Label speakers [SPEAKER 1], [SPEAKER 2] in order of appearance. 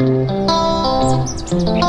[SPEAKER 1] Música